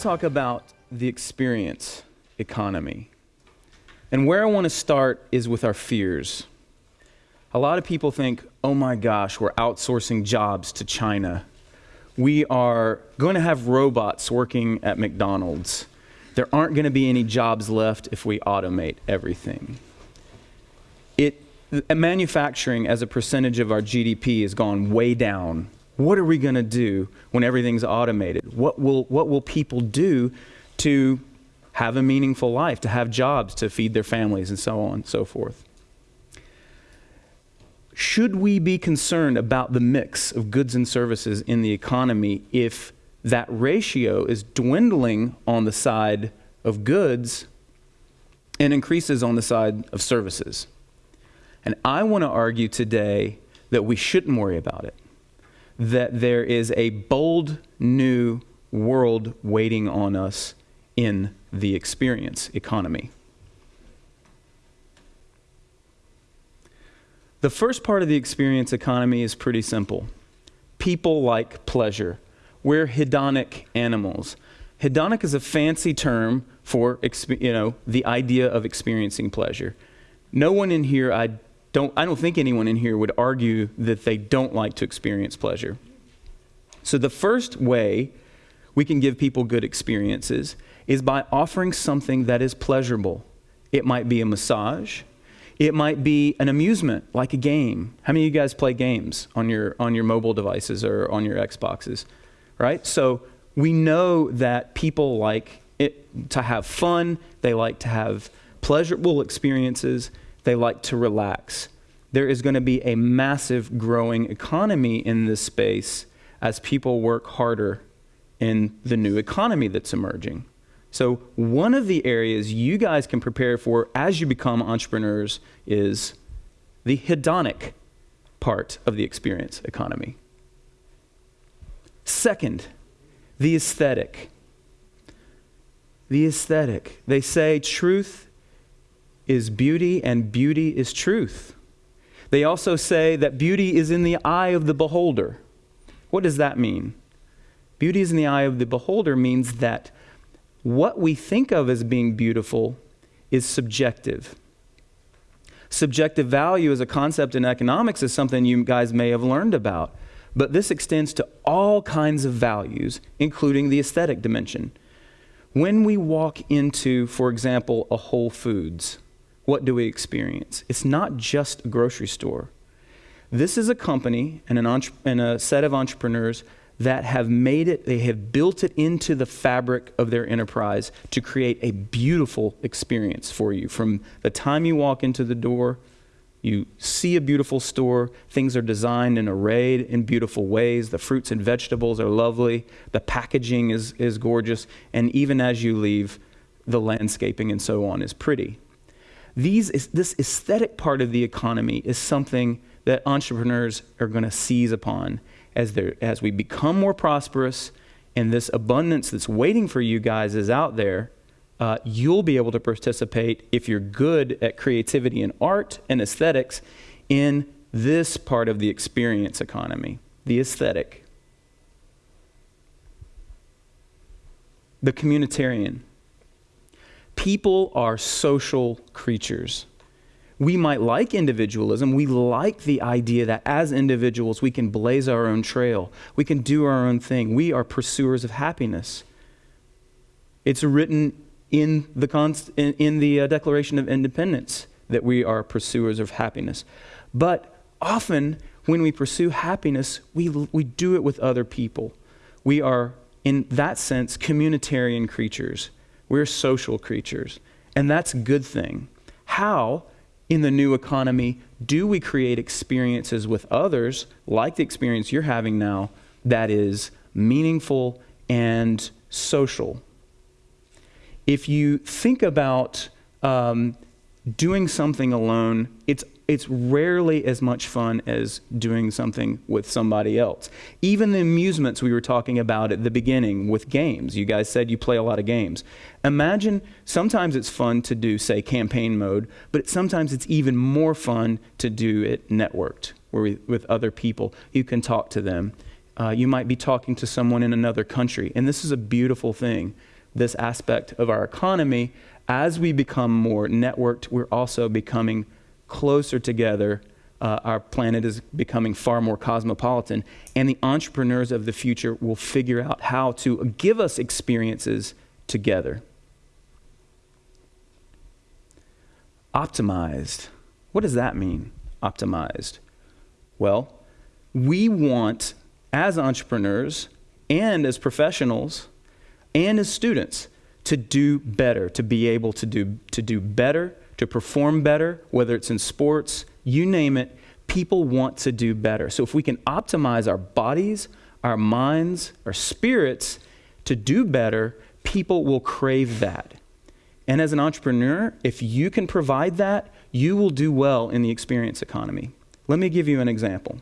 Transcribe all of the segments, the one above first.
talk about the experience economy. And where I want to start is with our fears. A lot of people think, oh my gosh, we're outsourcing jobs to China. We are going to have robots working at McDonald's. There aren't going to be any jobs left if we automate everything. It, manufacturing as a percentage of our GDP has gone way down. What are we going to do when everything's automated? What will, what will people do to have a meaningful life, to have jobs, to feed their families, and so on and so forth? should we be concerned about the mix of goods and services in the economy if that ratio is dwindling on the side of goods and increases on the side of services? And I want to argue today that we shouldn't worry about it, that there is a bold new world waiting on us in the experience economy. The first part of the experience economy is pretty simple. People like pleasure. We're hedonic animals. Hedonic is a fancy term for you know, the idea of experiencing pleasure. No one in here, I don't, I don't think anyone in here would argue that they don't like to experience pleasure. So the first way we can give people good experiences is by offering something that is pleasurable. It might be a massage, it might be an amusement, like a game. How many of you guys play games on your, on your mobile devices or on your Xboxes? Right? So we know that people like it, to have fun, they like to have pleasurable experiences, they like to relax. There is going to be a massive growing economy in this space as people work harder in the new economy that's emerging. So, one of the areas you guys can prepare for as you become entrepreneurs is the hedonic part of the experience economy. Second, the aesthetic. The aesthetic. They say truth is beauty and beauty is truth. They also say that beauty is in the eye of the beholder. What does that mean? Beauty is in the eye of the beholder means that what we think of as being beautiful is subjective. Subjective value as a concept in economics is something you guys may have learned about, but this extends to all kinds of values, including the aesthetic dimension. When we walk into, for example, a Whole Foods, what do we experience? It's not just a grocery store. This is a company and, an and a set of entrepreneurs that have made it, they have built it into the fabric of their enterprise to create a beautiful experience for you. From the time you walk into the door, you see a beautiful store, things are designed and arrayed in beautiful ways. The fruits and vegetables are lovely, the packaging is, is gorgeous, and even as you leave, the landscaping and so on is pretty. These, this aesthetic part of the economy is something that entrepreneurs are going to seize upon as, as we become more prosperous and this abundance that's waiting for you guys is out there, uh, you'll be able to participate if you're good at creativity and art and aesthetics in this part of the experience economy, the aesthetic. The communitarian. People are social creatures we might like individualism. We like the idea that as individuals, we can blaze our own trail, we can do our own thing. We are pursuers of happiness. It's written in the, const- in, in the uh, Declaration of Independence that we are pursuers of happiness. But often, when we pursue happiness, we, we do it with other people. We are, in that sense, communitarian creatures. We're social creatures. And that's a good thing. How? in the new economy, do we create experiences with others, like the experience you're having now, that is meaningful and social? If you think about um, doing something alone, it's it's rarely as much fun as doing something with somebody else. Even the amusements we were talking about at the beginning with games. You guys said you play a lot of games. Imagine sometimes it's fun to do, say, campaign mode, but sometimes it's even more fun to do it networked, where we, with other people. You can talk to them. Uh, you might be talking to someone in another country. And this is a beautiful thing, this aspect of our economy. As we become more networked, we're also becoming closer together. Uh, our planet is becoming far more cosmopolitan. And the entrepreneurs of the future will figure out how to give us experiences together. Optimized. What does that mean, optimized? Well, we want, as entrepreneurs and as professionals and as students, to do better, to be able to do, to do better, to perform better, whether it's in sports, you name it, people want to do better. So if we can optimize our bodies, our minds, our spirits to do better, people will crave that. And as an entrepreneur, if you can provide that, you will do well in the experience economy. Let me give you an example.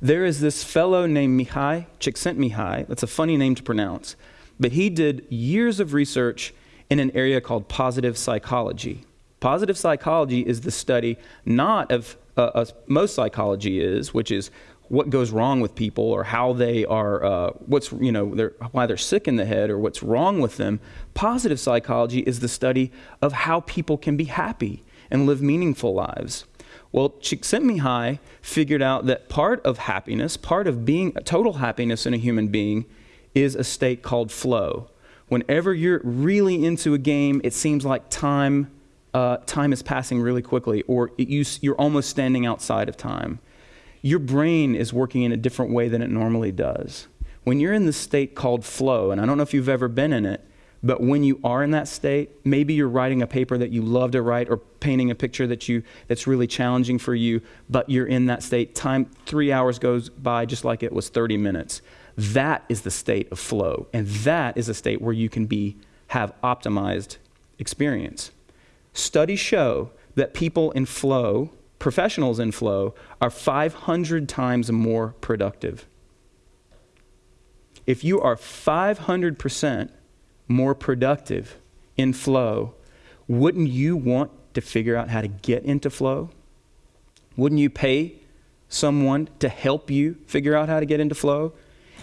There is this fellow named Mihai Csikszentmihalyi. That's a funny name to pronounce. But he did years of research in an area called positive psychology. Positive psychology is the study not of uh, most psychology is, which is what goes wrong with people or how they are, uh, what's, you know, they're, why they're sick in the head or what's wrong with them. Positive psychology is the study of how people can be happy and live meaningful lives. Well, Csikszentmihalyi figured out that part of happiness, part of being total happiness in a human being, is a state called flow. Whenever you're really into a game, it seems like time, uh, time is passing really quickly, or it, you, you're almost standing outside of time your brain is working in a different way than it normally does. When you're in the state called flow, and I don't know if you've ever been in it, but when you are in that state, maybe you're writing a paper that you love to write or painting a picture that you that's really challenging for you, but you're in that state. Time 3 hours goes by just like it was 30 minutes. That is the state of flow, and that is a state where you can be have optimized experience. Studies show that people in flow professionals in flow are 500 times more productive. If you are 500% more productive in flow, wouldn't you want to figure out how to get into flow? Wouldn't you pay someone to help you figure out how to get into flow?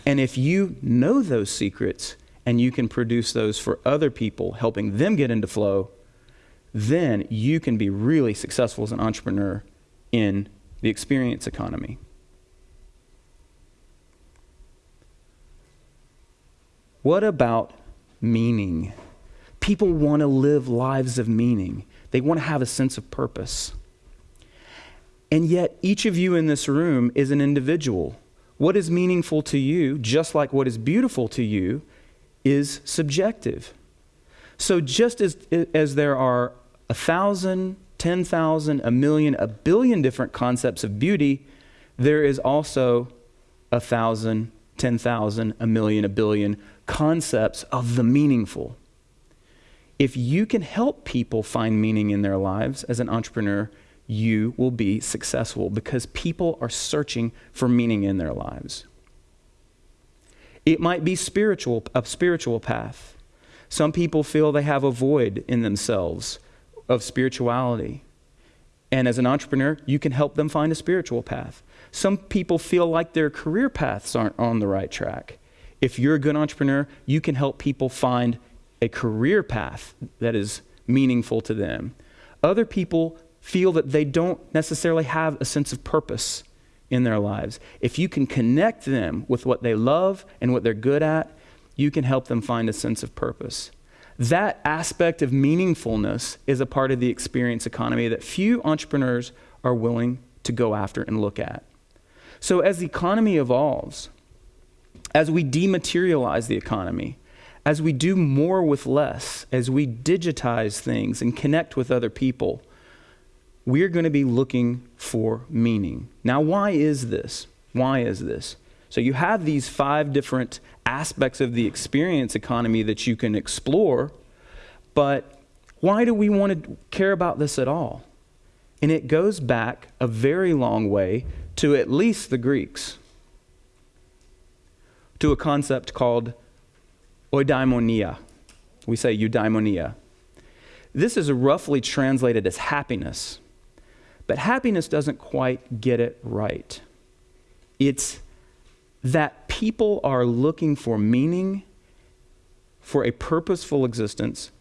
And if you know those secrets and you can produce those for other people, helping them get into flow, then you can be really successful as an entrepreneur in the experience economy. What about meaning? People want to live lives of meaning. They want to have a sense of purpose. And yet, each of you in this room is an individual. What is meaningful to you, just like what is beautiful to you, is subjective. So, just as, as there are a thousand, ten thousand, a million, a billion different concepts of beauty, there is also a thousand, ten thousand, a million, a billion concepts of the meaningful. If you can help people find meaning in their lives as an entrepreneur, you will be successful because people are searching for meaning in their lives. It might be spiritual, a spiritual path. Some people feel they have a void in themselves of spirituality. And as an entrepreneur, you can help them find a spiritual path. Some people feel like their career paths aren't on the right track. If you're a good entrepreneur, you can help people find a career path that is meaningful to them. Other people feel that they don't necessarily have a sense of purpose in their lives. If you can connect them with what they love and what they're good at, you can help them find a sense of purpose. That aspect of meaningfulness is a part of the experience economy that few entrepreneurs are willing to go after and look at. So, as the economy evolves, as we dematerialize the economy, as we do more with less, as we digitize things and connect with other people, we're going to be looking for meaning. Now, why is this? Why is this? So, you have these five different aspects of the experience economy that you can explore, but why do we want to care about this at all? And it goes back a very long way to at least the Greeks, to a concept called eudaimonia. We say eudaimonia. This is roughly translated as happiness, but happiness doesn't quite get it right. It's that people are looking for meaning, for a purposeful existence,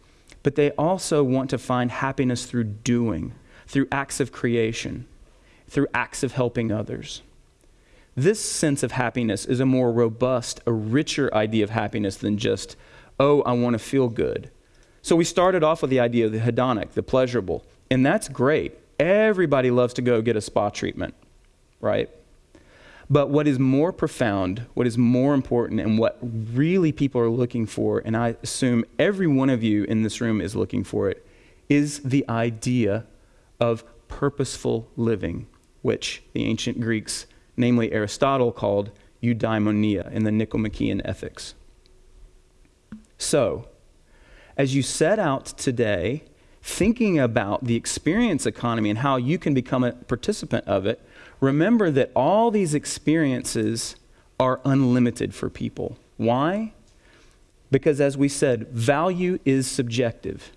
but they also want to find happiness through doing, through acts of creation, through acts of helping others. This sense of happiness is a more robust, a richer idea of happiness than just, oh, I want to feel good. So we started off with the idea of the hedonic, the pleasurable, and that's great. Everybody loves to go get a spa treatment, right? But what is more profound, what is more important, and what really people are looking for, and I assume every one of you in this room is looking for it, is the idea of purposeful living, which the ancient Greeks, namely Aristotle, called eudaimonia in the Nicomachean Ethics. So, as you set out today, thinking about the experience economy and how you can become a participant of it, remember that all these experiences are unlimited for people. Why? Because, as we said, value is subjective.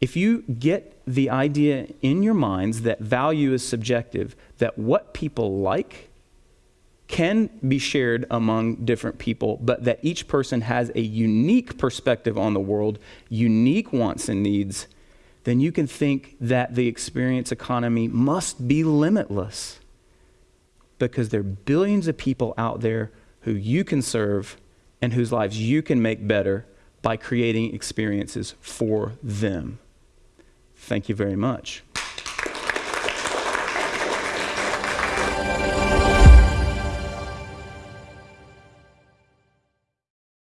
If you get the idea in your minds that value is subjective, that what people like can be shared among different people, but that each person has a unique perspective on the world, unique wants and needs, then you can think that the experience economy must be limitless because there are billions of people out there who you can serve and whose lives you can make better by creating experiences for them. Thank you very much.